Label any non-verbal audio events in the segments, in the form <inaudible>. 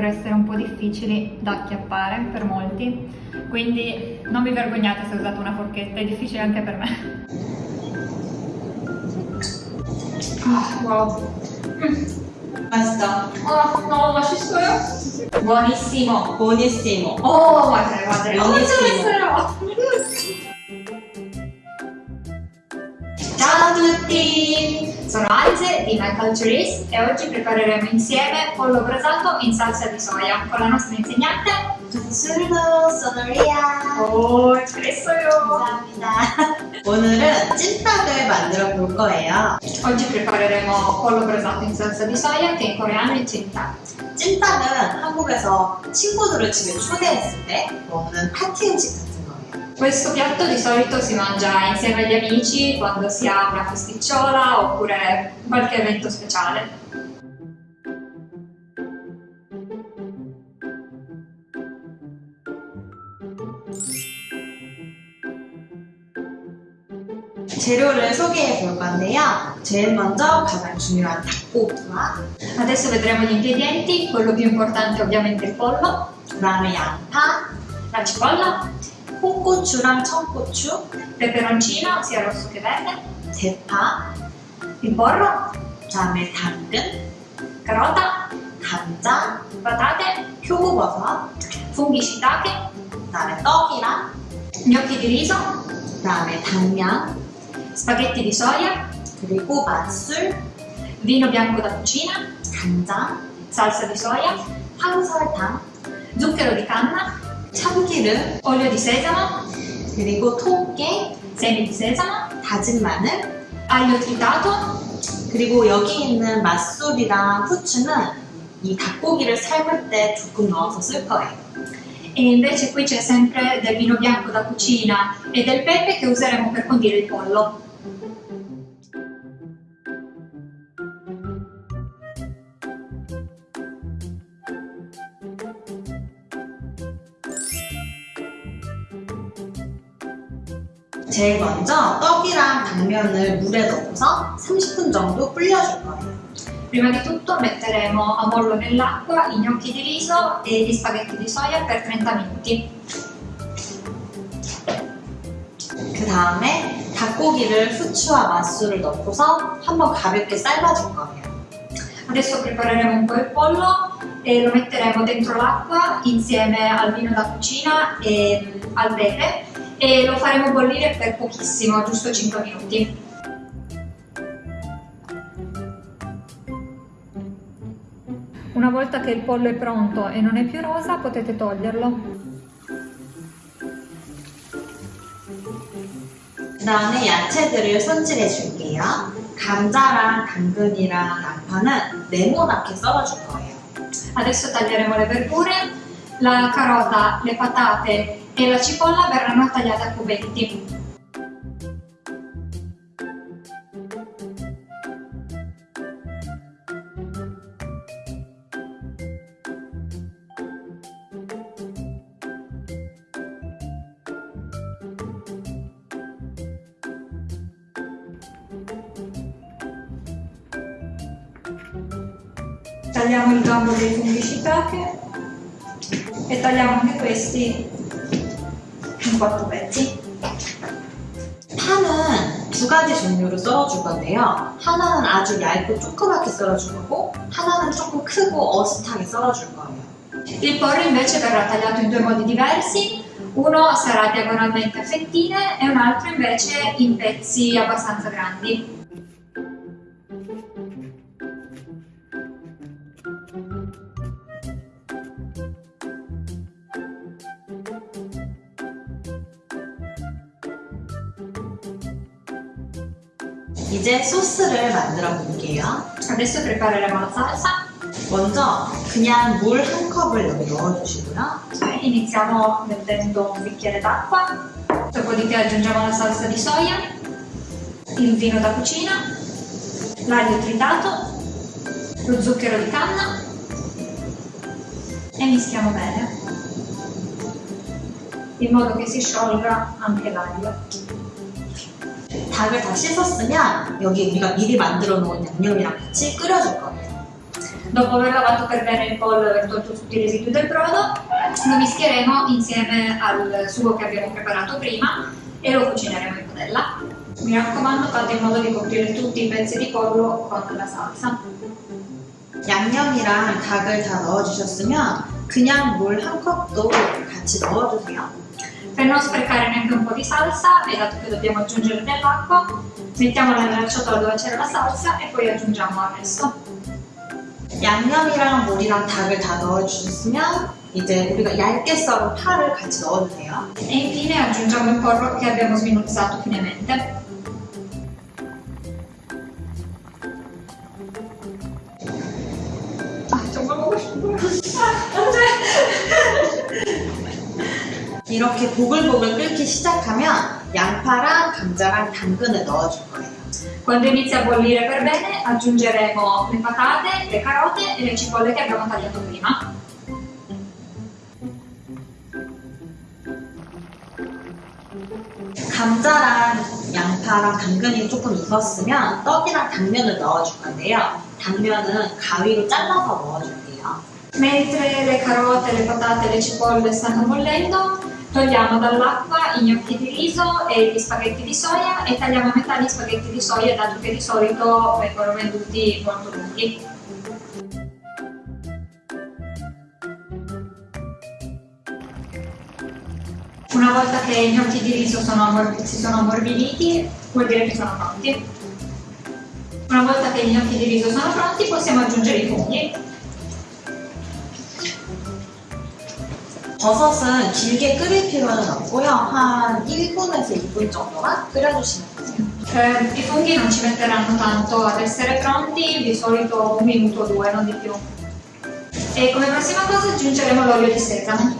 potrebbero essere un po' difficili da acchiappare per molti, quindi non vi vergognate se usate una forchetta, è difficile anche per me. Oh, wow. Basta. Oh, no, ma ci sto io. Buonissimo, buonissimo. Oh, guarda, guarda. Buonissimo. Oh, Ciao a tutti. Sono Alze di My Culturist e oggi prepareremo insieme pollo brasato in salsa di soia con la nostra insegnante 부술도 소노리아. Oh, espresso요! 감사합니다. 오늘은 찜닭을 만들어 볼 거예요. Oggi prepareremo pollo brasato in salsa di soia che in coreano è 찐닭. 찜닭은 한국에서 친구들을 집에 초대했을 때 먹는 파티 음식. Questo piatto di solito si mangia insieme agli amici quando si ha una festicciola oppure qualche evento speciale. 재료를 소개해 볼 건데요. 제일 먼저 가장 중요한 닭고기와 Adesso vedremo gli ingredienti, quello più importante è ovviamente il pollo, 그다음에 양파, la cipolla, 홍고추랑 청고추, peperoncino sia rosso che verde, 대파, il porro, 그다음에 당근, carota, 감자, patate, 표고버섯, funghi shiitake, 그다음에 떡이랑 gnocchi di riso, 그다음에 당면, spaghetti di soia, 그리고 맛술, vino bianco da cucina, 간장, salsa di soia, 황설탕, zucchero di canna, 참기름, sesamo, 그리고 통깨, sesamo, 다진 마늘, tritato, 그리고 여기 있는 맛술이랑 후추는 이 닭고기를 삶을 때 조금 넣어서 쓸 거예요. e invece qui c'è sempre del vino bianco da cucina e del pepe che useremo per condire il pollo. 제일 먼저 떡이랑 당면을 물에 넣고서 30분 정도 불려줄 거예요. Prima di tutto metteremo a mollo nell'acqua i gnocchi di riso e gli spaghetti di soia per 30 minuti. 그 다음에 닭고기를 후추와 맛술을 넣고서 한번 가볍게 삶아줄 거예요. Adesso prepareremo un po' il pollo e lo metteremo dentro l'acqua insieme al vino da cucina e al pepe e lo faremo bollire per pochissimo, giusto 5 minuti. Una volta che il pollo è pronto e non è più rosa potete toglierlo. 그 다음에 야채들을 손질해 줄게요. 감자랑 당근이랑 양파는 네모나게 썰어줄 거예요. Adesso taglieremo le verdure, la carota, le patate e la cipolla verranno tagliate a cubetti. Tagliamo il gambo dei funghi shiitake e tagliamo anche questi quattro pezzi. 파는 두 가지 종류로 썰어줄 건데요. 하나는 아주 얇고 조그맣게 썰어줄 거고 하나는 조금 크고 어슷하게 썰어줄 거예요. Il porro invece verrà tagliato in due modi diversi, uno sarà diagonalmente a fettine e un altro invece in pezzi abbastanza grandi. 이제 소스를 만들어 볼게요. Adesso prepareremo la salsa. 먼저 그냥 물 한 컵을 여기 넣어주시고요. Cioè, iniziamo mettendo un bicchiere d'acqua, dopodiché aggiungiamo la salsa di soia, il vino da cucina, l'aglio tritato, lo zucchero di canna e mischiamo bene in modo che si sciolga anche l'aglio. 닭을 다 씻었으면 여기 우리가 미리 만들어 놓은 양념이랑 같이 끓여줄 거예요. Dopo aver lavato per bene il pollo e tolto tutti i residui del brodo, lo mischieremo insieme al sugo che abbiamo preparato prima e lo cucineremo in padella. Mi raccomando fate in modo di coprire tutti i pezzi di pollo con la salsa. 양념이랑 닭을 다 넣어주셨으면 그냥 물 한 컵도 같이 넣어주세요. Per non sprecare neanche un po' di salsa, e dato che dobbiamo aggiungere dell'acqua, mettiamola nella ciotola dove c'era la salsa e poi aggiungiamo il resto. 양념이랑 물이랑 닭을 다 넣어주셨으면 이제 우리가 얇게 썰은 파를 같이 넣어주세요. E infine aggiungiamo il porro che abbiamo sminuzzato finemente. 이렇게 보글보글 끓기 시작하면 양파랑 감자랑 당근을 넣어줄 거예요. Quando inizia a bollire per bene, aggiungeremo le patate, le carote e le cipolle che abbiamo tagliato prima. 감자랑 양파랑 당근이 조금 익었으면 떡이랑 당면을 넣어줄 건데요. 당면은 가위로 잘라서 넣어줄게요. Mentre le carote, le patate e le cipolle stanno bollendo, togliamo dall'acqua i gnocchi di riso e gli spaghetti di soia e tagliamo a metà gli spaghetti di soia dato che di solito vengono venduti molto lunghi. Una volta che i gnocchi di riso sono si sono ammorbiditi, vuol dire che sono pronti. Una volta che i gnocchi di riso sono pronti, possiamo aggiungere i funghi. 버섯은 길게 끓일 필요는 없고요. 한 1분에서 2분 정도만 끓여주시면 돼요. Eh, I funghi non ci metteranno tanto ad essere pronti, di solito un minuto o due, non di più. E come prossima cosa aggiungeremo l'olio di sesamo.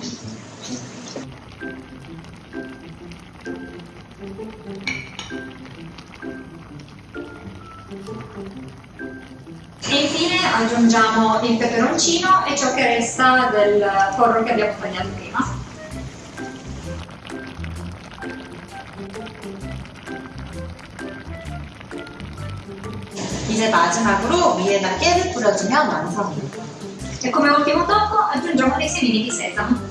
aggiungiamo il peperoncino e ciò che resta del porro che abbiamo tagliato prima. 이제 마지막으로 위에다 깨를 뿌려주면 완성입니다. E come ultimo tocco aggiungiamo dei semini di sesamo.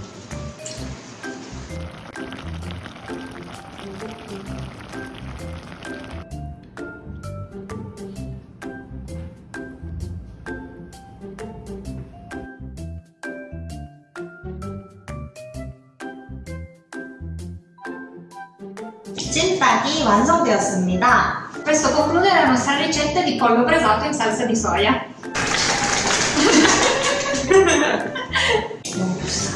찐닭이 완성되었습니다. Questo conclude la nostra ricetta di pollo brasato in salsa di soia. <laughs> 먹어봅시다.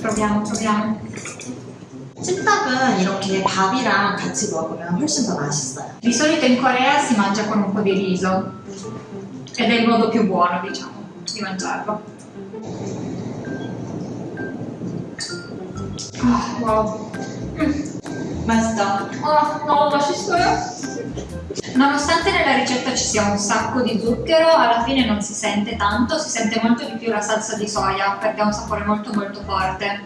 Proviamo, proviamo. 찐닭은 이렇게 밥이랑 같이 먹으면 훨씬 더 맛있어요. Di solito in Corea si mangia con un po' di riso ed è il modo più buono, diciamo, di mangiarlo. Ah, wow. 맛 Basta. Oh, no, lasciatelo. Nonostante nella ricetta ci sia un sacco di zucchero, alla fine non si sente tanto, si sente molto di più la salsa di soia perché ha un sapore molto molto forte.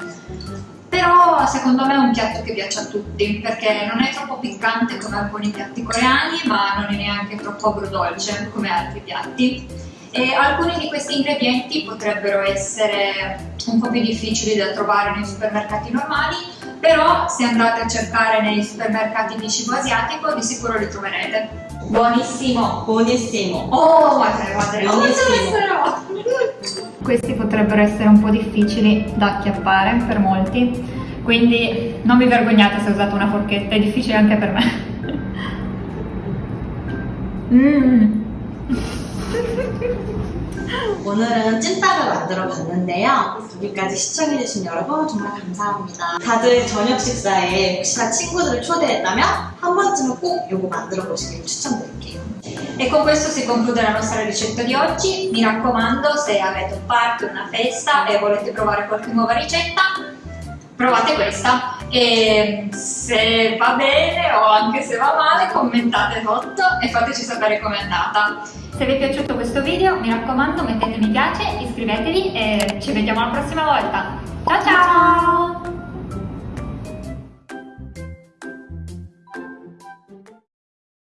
Però secondo me è un piatto che piace a tutti perché non è troppo piccante come alcuni piatti coreani ma non è neanche troppo agrodolce come altri piatti. E alcuni di questi ingredienti potrebbero essere un po' più difficili da trovare nei supermercati normali però se andate a cercare nei supermercati di cibo asiatico di sicuro li troverete. Buonissimo! buonissimo. Oh, guarda, guarda, Buonissimo. Questi potrebbero essere un po' difficili da acchiappare per molti, quindi non vi vergognate se usate una forchetta, è difficile anche per me. Mmm. <laughs> <laughs> 오늘은 찐닭을 만들어 봤는데요. 여기까지 시청해주신 여러분 정말 감사합니다. 다들 저녁 식사에 혹시나 친구들을 초대했다면 한 번쯤은 꼭 이거 만들어 보시길 추천드릴게요. E con questo si conclude la nostra ricetta di oggi. Mi raccomando, se avete un party, una festa e volete provare qualche nuova ricetta, provate questa. E se va bene o anche se va male, commentate sotto e fateci sapere com'è andata. Se vi è piaciuto questo video, mi raccomando, mettete mi piace, iscrivetevi e ci vediamo la prossima volta. Ciao ciao!